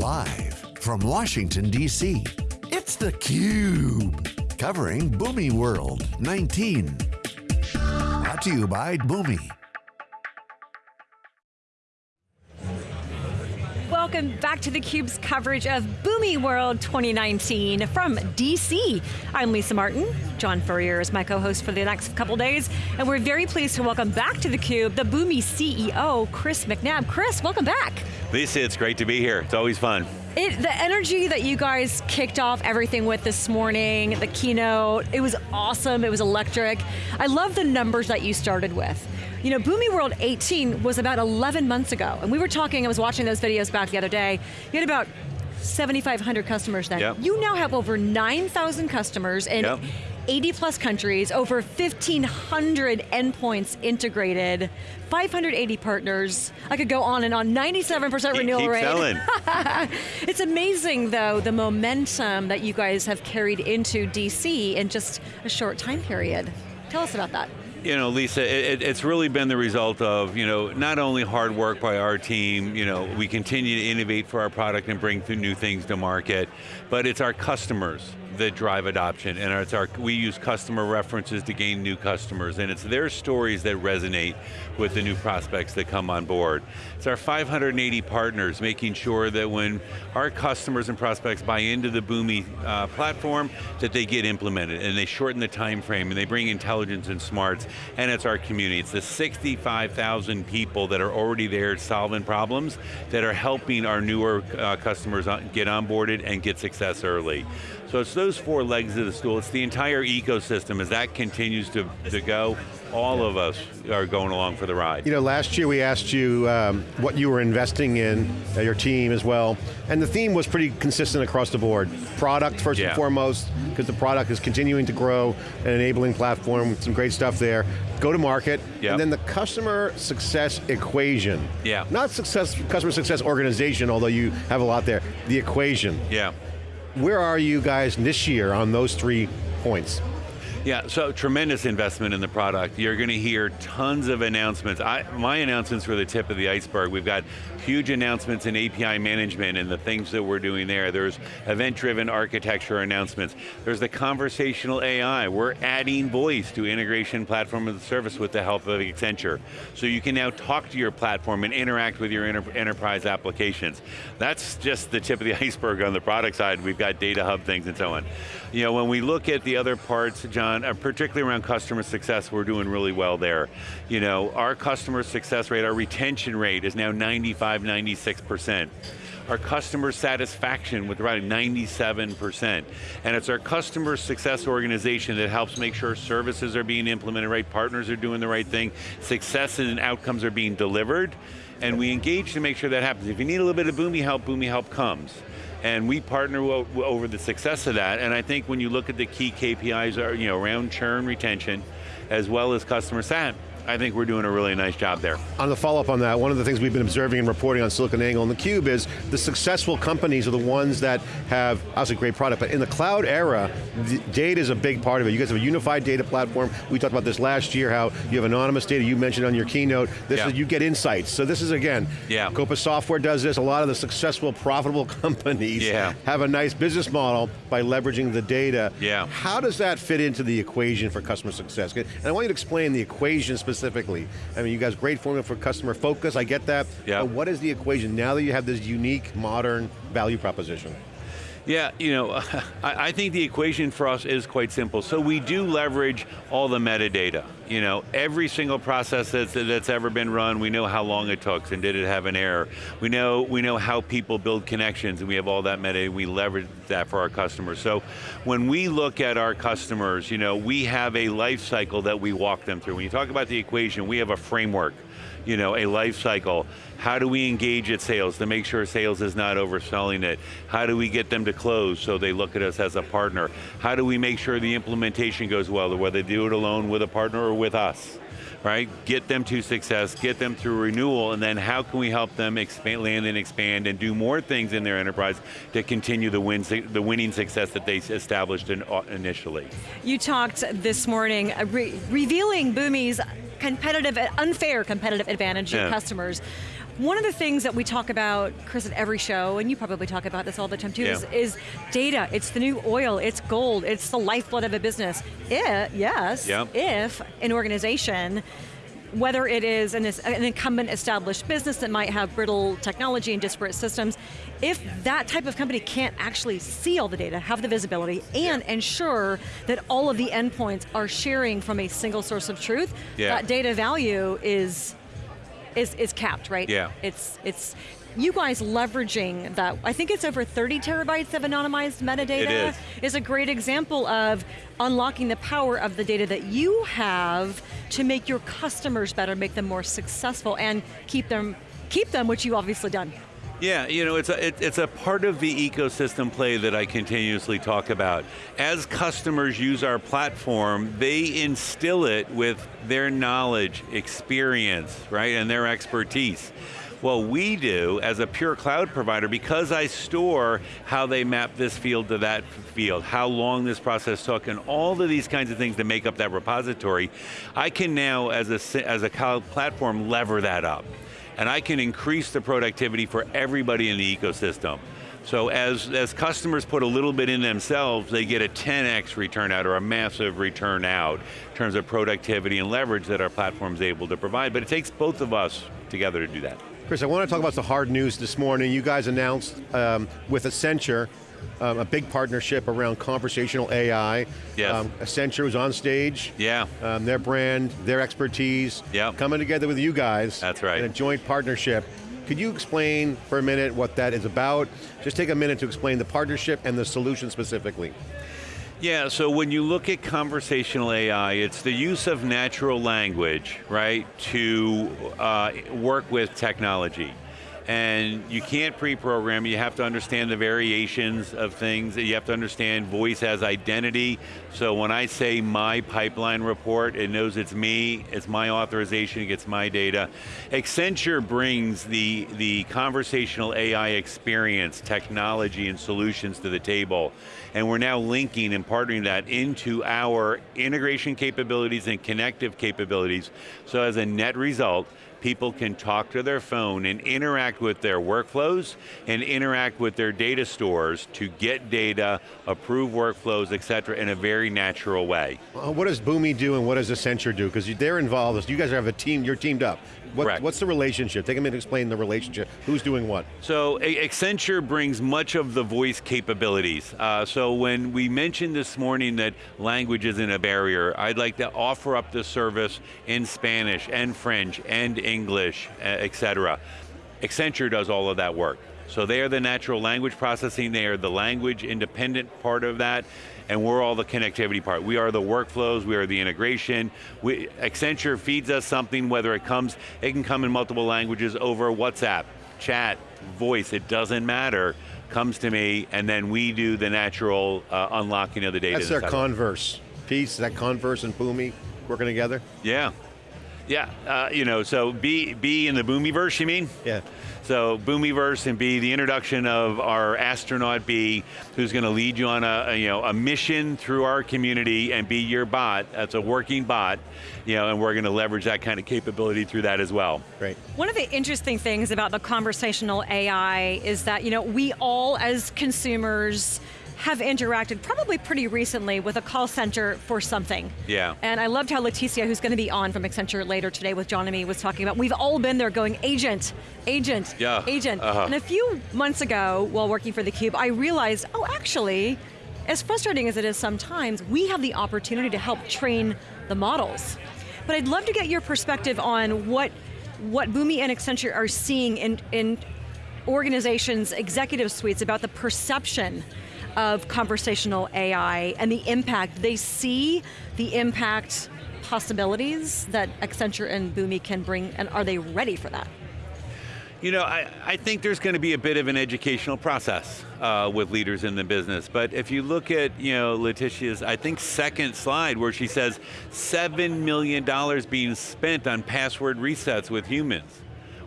Live from Washington, D.C., it's theCUBE. Covering Boomi World 19. Brought to you by Boomi. Welcome back to theCUBE's coverage of Boomi World 2019 from DC. I'm Lisa Martin, John Furrier is my co-host for the next couple days, and we're very pleased to welcome back to theCUBE the Boomi CEO, Chris McNabb. Chris, welcome back. Lisa, it's great to be here. It's always fun. It, the energy that you guys kicked off everything with this morning, the keynote, it was awesome, it was electric. I love the numbers that you started with. You know, Boomi World 18 was about 11 months ago, and we were talking, I was watching those videos back the other day, you had about 7,500 customers then. Yep. You now have over 9,000 customers in Yep. 80 plus countries, over 1,500 endpoints integrated, 580 partners. I could go on and on, 97% renewal Keep rate. selling. It's amazing though, the momentum that you guys have carried into DC in just a short time period. Tell us about that. You know, Lisa, it, it- it's really been the result of, you know, not only hard work by our team, you know, we continue to innovate for our product and bring new things to market, but it's our customers that drive adoption, and it's our, we use customer references to gain new customers, and it's their stories that resonate with the new prospects that come on board. It's our 580 partners making sure that when our customers and prospects buy into the Boomi uh, platform, that they get implemented, and they shorten the time frame, and they bring intelligence and smarts, and it's our community. It's the 65,000 people that are already there solving problems that are helping our newer uh, customers on- get onboarded and get success early. So it's those four legs of the stool. It's the entire ecosystem. As that continues to, to go, all of us are going along for the ride. You know, last year we asked you um, what you were investing in, uh, your team as well, and the theme was pretty consistent across the board. Product first Yeah. and foremost, because the product is continuing to grow, an enabling platform, some great stuff there. Go to market, Yep. and then the customer success equation. Yeah. Not success, customer success organization, although you have a lot there. The equation. Yeah. Where are you guys this year on those three points? Yeah, so tremendous investment in the product. You're going to hear tons of announcements. I, my announcements were the tip of the iceberg. We've got huge announcements in API management and the things that we're doing there. There's event-driven architecture announcements. There's the conversational AI. We're adding voice to integration platform as a service with the help of Accenture. So you can now talk to your platform and interact with your enter- enterprise applications. That's just the tip of the iceberg on the product side. We've got data hub things and so on. You know, when we look at the other parts, John, uh, particularly around customer success, we're doing really well there. You know, our customer success rate, our retention rate is now 95, 96%. Our customer satisfaction with around 97%. And it's our customer success organization that helps make sure services are being implemented right, partners are doing the right thing, success and outcomes are being delivered, and we engage to make sure that happens. If you need a little bit of Boomi help, Boomi help comes. And we partner over the success of that, and I think when you look at the key KPIs are, you know, around churn retention, as well as customer sat, I think we're doing a really nice job there. On the follow-up on that, one of the things we've been observing and reporting on SiliconANGLE and theCUBE is the successful companies are the ones that have, obviously great product, but in the cloud era, the data is a big part of it. You guys have a unified data platform. We talked about this last year, how you have anonymous data, you mentioned on your keynote. This Yeah. is, you get insights. So this is, again, Yeah. Coupa Software does this, a lot of the successful, profitable companies Yeah. have a nice business model by leveraging the data. Yeah. How does that fit into the equation for customer success? And I want you to explain the equation specifically. I mean, you guys, great formula for customer focus, I get that. Yeah. But what is the equation now that you have this unique, modern value proposition? Yeah, you know, I, think the equation for us is quite simple. So we do leverage all the metadata. You know, every single process that's, that's ever been run, we know how long it took and did it have an error. We know, we know how people build connections and we have all that metadata, we leverage that for our customers. So when we look at our customers, you know, we have a life cycle that we walk them through. When you talk about the equation, we have a framework you know, a life cycle. How do we engage at sales to make sure sales is not overselling it? How do we get them to close so they look at us as a partner? How do we make sure the implementation goes well, whether they do it alone with a partner or with us? Right, get them to success, get them through renewal, and then how can we help them expand, land and expand and do more things in their enterprise to continue the, win, the winning success that they established in, uh, initially. You talked this morning, uh, re revealing Boomi's competitive, unfair competitive advantage Yeah. customers. One of the things that we talk about, Chris, at every show, and you probably talk about this all the time too, Yeah. is, is data. It's the new oil, it's gold, it's the lifeblood of a business. It, yes, Yeah. if an organization whether it is an, an incumbent established business that might have brittle technology and disparate systems, if that type of company can't actually see all the data, have the visibility, and ensure that all of the endpoints are sharing from a single source of truth, Yeah. that data value is, is, is capped, right? Yeah. It's, it's, you guys leveraging that, I think it's over 30 terabytes of anonymized metadata, is. is a great example of unlocking the power of the data that you have to make your customers better, make them more successful, and keep them, keep them, which you obviously done. Yeah, you know, it's a, it, it's a part of the ecosystem play that I continuously talk about. As customers use our platform, they instill it with their knowledge, experience, right, and their expertise. What we do as a pure cloud provider, because I store how they map this field to that field, how long this process took, and all of these kinds of things that make up that repository, I can now, as a, as a cloud platform, lever that up and I can increase the productivity for everybody in the ecosystem. So as, as customers put a little bit in themselves, they get a 10x return out or a massive return out in terms of productivity and leverage that our platform's able to provide, but it takes both of us together to do that. Chris, I want to talk about the hard news this morning. You guys announced um, with Accenture um, a big partnership around conversational AI. Yes. Um, Accenture was on stage. Yeah. Um, their brand, their expertise, Yep. coming together with you guys. That's right. In a joint partnership. Could you explain for a minute what that is about? Just take a minute to explain the partnership and the solution specifically. Yeah, so when you look at conversational AI, it's the use of natural language, right, to uh, work with technology. And you can't pre-program, you have to understand the variations of things, you have to understand voice as identity. So when I say my pipeline report, it knows it's me, it's my authorization, it gets my data. Accenture brings the, the conversational AI experience, technology, and solutions to the table. And we're now linking and partnering that into our integration capabilities and connective capabilities. So as a net result, people can talk to their phone and interact with their workflows and interact with their data stores to get data, approve workflows, et cetera, in a very natural way. What does Boomi do and what does Accenture do? Because they're involved, you guys have a team, you're teamed up. What, Correct. What's the relationship? Take a minute to explain the relationship. Who's doing what? So Accenture brings much of the voice capabilities. Uh, so when we mentioned this morning that language isn't a barrier, I'd like to offer up the service in Spanish and French and English, et cetera. Accenture does all of that work. So they are the natural language processing, they are the language independent part of that, and we're all the connectivity part. We are the workflows, we are the integration. We, Accenture feeds us something, whether it comes, it can come in multiple languages over WhatsApp, chat, voice, it doesn't matter, comes to me, and then we do the natural uh, unlocking of the data. That's their inside of it. converse piece, that converse and Boomi working together? Yeah. Yeah, uh, you know, so B, B in the Boomiverse, you mean? Yeah. So Boomiverse and B, the introduction of our astronaut B, who's going to lead you on a, a, you know a mission through our community and be your bot. That's a working bot, you know, and we're going to leverage that kind of capability through that as well. Great. One of the interesting things about the conversational AI is that, you know, we all as consumers have interacted probably pretty recently with a call center for something. Yeah. And I loved how Leticia, who's going to be on from Accenture later today with John and me, was talking about, we've all been there going, agent, agent, Yeah, agent. uh-huh. And a few months ago, while working for theCUBE, I realized, oh, actually, as frustrating as it is sometimes, we have the opportunity to help train the models. But I'd love to get your perspective on what, what Boomi and Accenture are seeing in, in organizations, executive suites, about the perception of conversational AI and the impact. They see the impact possibilities that Accenture and Boomi can bring, and are they ready for that? You know, I, I think there's going to be a bit of an educational process uh, with leaders in the business. But if you look at, you know, Letitia's, I think, second slide where she says $7 million being spent on password resets with humans.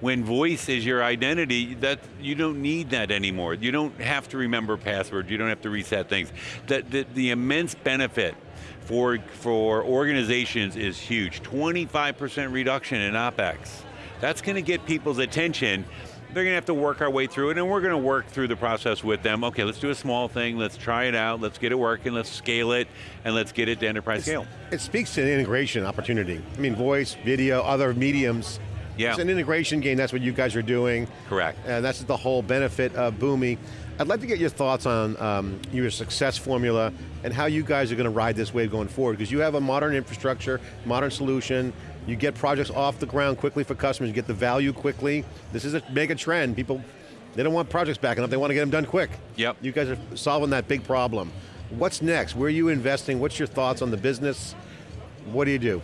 When voice is your identity, that you don't need that anymore. You don't have to remember passwords. You don't have to reset things. That the, the immense benefit for for organizations is huge. 25% reduction in OpEx That's going to get people's attention. They're going to have to work our way through it, and we're going to work through the process with them. Okay, let's do a small thing, let's try it out, let's get it working, let's scale it, and let's get it to enterprise scale. It speaks to an integration opportunity. I mean, voice, video, other mediums. Yeah. It's an integration game, that's what you guys are doing. Correct. And that's the whole benefit of Boomi. I'd like to get your thoughts on um, your success formula and how you guys are going to ride this wave going forward, because you have a modern infrastructure, modern solution, you get projects off the ground quickly for customers, you get the value quickly. This is a mega trend. People, they don't want projects backing up, they want to get them done quick. Yep. You guys are solving that big problem. What's next? Where are you investing? What's your thoughts on the business? What do you do?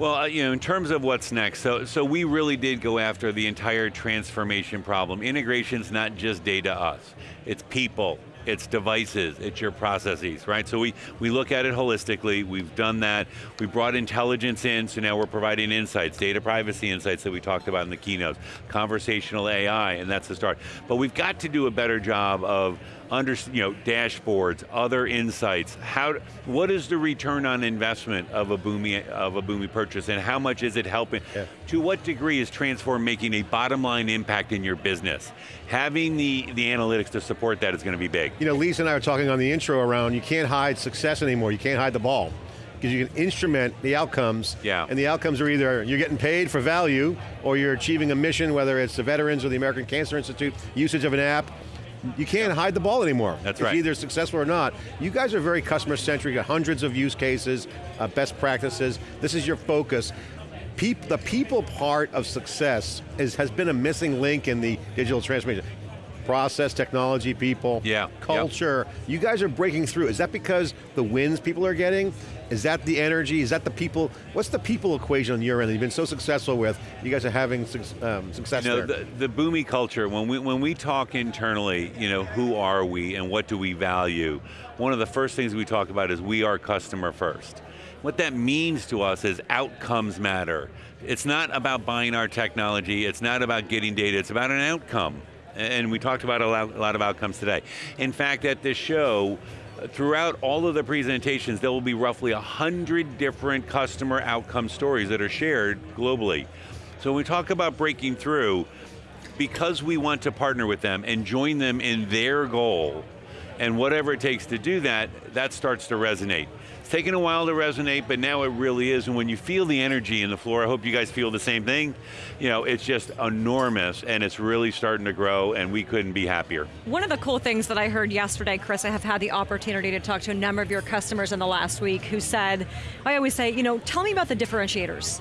Well, uh, you know, in terms of what's next, so, so we really did go after the entire transformation problem. Integration's not just data us, it's people, it's devices, it's your processes, right? So we, we look at it holistically, we've done that, we brought intelligence in, so now we're providing insights, data privacy insights that we talked about in the keynotes, conversational AI, and that's the start. But we've got to do a better job of under, you know, dashboards, other insights. How, what is the return on investment of a Boomi of a Boomi purchase, and how much is it helping? Yeah. To what degree is Transform making a bottom line impact in your business? Having the the analytics to support that is going to be big. You know, Lisa and I were talking on the intro around, you can't hide success anymore, you can't hide the ball. Because you can instrument the outcomes, Yeah. and the outcomes are either you're getting paid for value, or you're achieving a mission, whether it's the veterans or the American Cancer Institute, usage of an app. You can't hide the ball anymore. That's it's right. either successful or not. You guys are very customer centric, got hundreds of use cases, uh, best practices. This is your focus. Peop, the people part of success is, has been a missing link in the digital transformation. Process, technology, people, Yeah, yep. culture. You guys are breaking through. Is that because the wins people are getting? Is that the energy? Is that the people? What's the people equation on your end that you've been so successful with? You guys are having um, success You know, there. the, the Boomi culture, when we, when we talk internally, you know, who are we and what do we value, one of the first things we talk about is we are customer first. What that means to us is outcomes matter. It's not about buying our technology, it's not about getting data, it's about an outcome. And we talked about a lot, a lot of outcomes today. In fact, at this show, throughout all of the presentations, there will be roughly 100 different customer outcome stories that are shared globally. So when we talk about breaking through, because we want to partner with them and join them in their goal, and whatever it takes to do that, that starts to resonate. Taken a while to resonate, but now it really is, and when you feel the energy in the floor, I hope you guys feel the same thing, you know, it's just enormous, and it's really starting to grow, and we couldn't be happier. One of the cool things that I heard yesterday, Chris, I have had the opportunity to talk to a number of your customers in the last week who said, I always say, you know, tell me about the differentiators,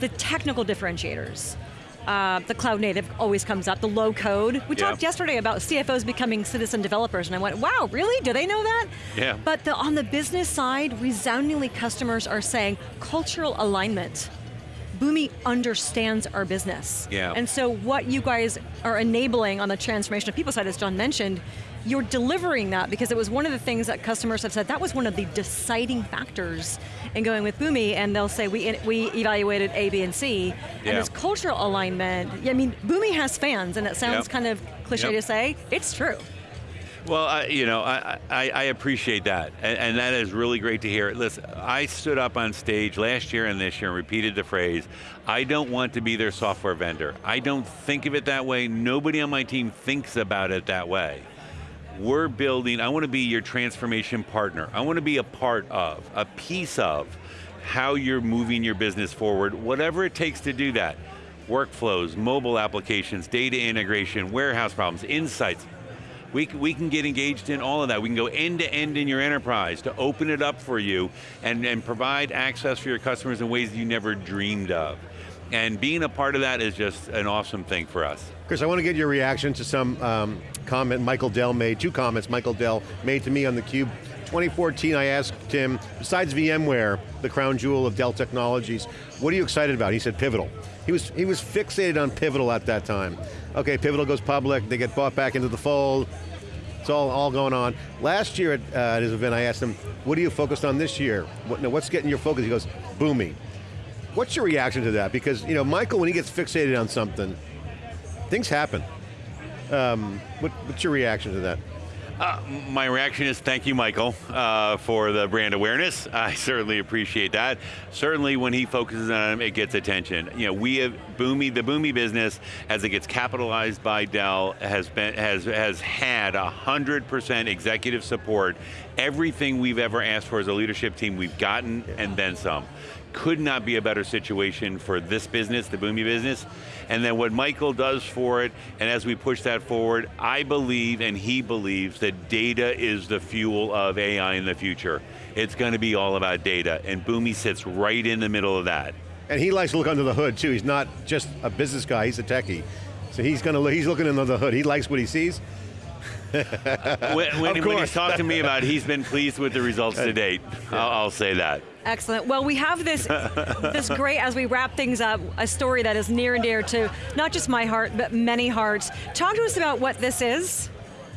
the technical differentiators. Uh, the cloud native always comes up, the low code. We Yeah. talked yesterday about CFOs becoming citizen developers, and I went, wow, really? Do they know that? Yeah. But the, on the business side, resoundingly customers are saying cultural alignment. Boomi understands our business. Yeah. And so what you guys are enabling on the transformation of people side, as John mentioned, you're delivering that because it was one of the things that customers have said, that was one of the deciding factors in going with Boomi, and they'll say, we, we evaluated A, B, and C, and Yeah. this cultural alignment, I mean, Boomi has fans, and it sounds Yep. kind of cliche Yep. to say, it's true. Well, I, you know, I, I, I appreciate that, and, and that is really great to hear. Listen, I stood up on stage last year and this year and repeated the phrase, I don't want to be their software vendor. I don't think of it that way. Nobody on my team thinks about it that way. We're building, I want to be your transformation partner. I want to be a part of, a piece of how you're moving your business forward, whatever it takes to do that. Workflows, mobile applications, data integration, warehouse problems, insights, we, we can get engaged in all of that. We can go end to end in your enterprise to open it up for you and, and provide access for your customers in ways you never dreamed of. And being a part of that is just an awesome thing for us. Chris, I want to get your reaction to some um, comment Michael Dell made, two comments Michael Dell made to me on theCUBE. 2014, I asked him, besides VMware, the crown jewel of Dell Technologies, what are you excited about? He said Pivotal. He was, he was fixated on Pivotal at that time. Okay, Pivotal goes public, they get bought back into the fold, it's all, all going on. Last year at, uh, at his event, I asked him, what are you focused on this year? What, what's getting your focus? He goes, Boomi. What's your reaction to that? Because you know, Michael, when he gets fixated on something, things happen. Um, what, what's your reaction to that? Uh, my reaction is thank you, Michael, uh, for the brand awareness. I certainly appreciate that. Certainly when he focuses on it, it gets attention. You know, we have Boomi, the Boomi business, as it gets capitalized by Dell, has been has has had 100% executive support. Everything we've ever asked for as a leadership team, we've gotten and then some could not be a better situation for this business, the Boomi business. And then what Michael does for it, and as we push that forward, I believe and he believes that data is the fuel of AI in the future. It's going to be all about data, and Boomi sits right in the middle of that. And he likes to look under the hood too. He's not just a business guy, he's a techie. So he's going to he's looking under the hood. He likes what he sees. when, when, when he's talked to me about it, he's been pleased with the results to date. I'll, I'll say that. Excellent. Well, we have this, this great, as we wrap things up, a story that is near and dear to not just my heart, but many hearts. Talk to us about what this is,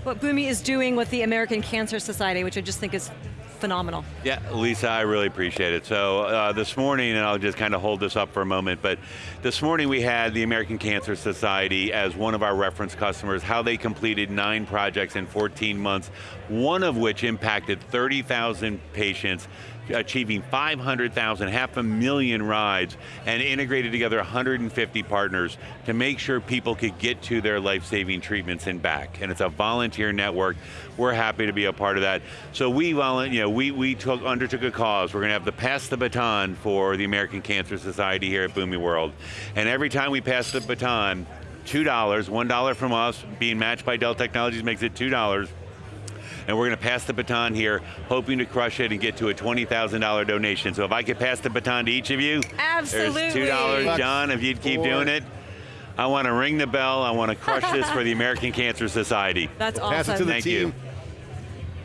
what Boomi is doing with the American Cancer Society, which I just think is phenomenal. Yeah, Lisa, I really appreciate it. So uh, this morning, and I'll just kind of hold this up for a moment, but this morning we had the American Cancer Society as one of our reference customers, how they completed nine projects in 14 months, one of which impacted 30,000 patients, achieving 500,000, half a million rides, and integrated together 150 partners to make sure people could get to their life-saving treatments and back. And it's a volunteer network. We're happy to be a part of that. So we, you know, we, we took, undertook a cause. We're going to have to pass the baton for the American Cancer Society here at Boomi World. And every time we pass the baton, $2, $1 from us, being matched by Dell Technologies makes it $2 and we're going to pass the baton here, hoping to crush it and get to a $20,000 donation. So if I could pass the baton to each of you, Absolutely. there's $2, John, if you'd keep Four. doing it. I want to ring the bell, I want to crush this for the American Cancer Society. That's awesome. Pass it to the Thank team. you.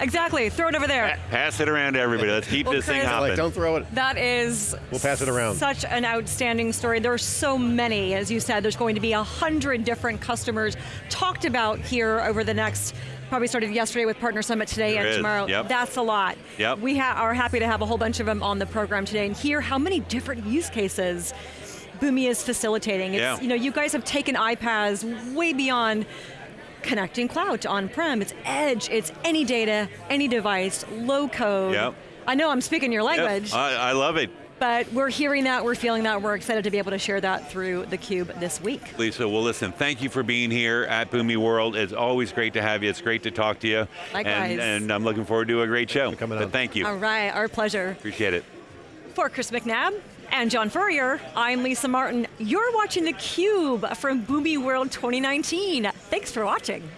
Exactly, throw it over there. Pass it around to everybody. Let's keep well, this Chris, thing hopping. Don't throw it. That is We'll pass it around. Such an outstanding story. There are so many, as you said, there's going to be a hundred different customers talked about here over the next probably started yesterday with Partner Summit today there and tomorrow. Yep. That's a lot. Yep. We ha are happy to have a whole bunch of them on the program today and hear how many different use cases Boomi is facilitating. It's, yeah. You know, you guys have taken iPaaS way beyond connecting cloud to on-prem. It's edge, it's any data, any device, low code. Yep. I know I'm speaking your language. Yep. I, I love it. But we're hearing that, we're feeling that, we're excited to be able to share that through theCUBE this week. Lisa, well listen, thank you for being here at Boomi World. It's always great to have you. It's great to talk to you. Likewise. And, and I'm looking forward to a great show. coming but thank you. All right, our pleasure. Appreciate it. For Chris McNabb and John Furrier, I'm Lisa Martin. You're watching theCUBE from Boomi World 2019. Thanks for watching.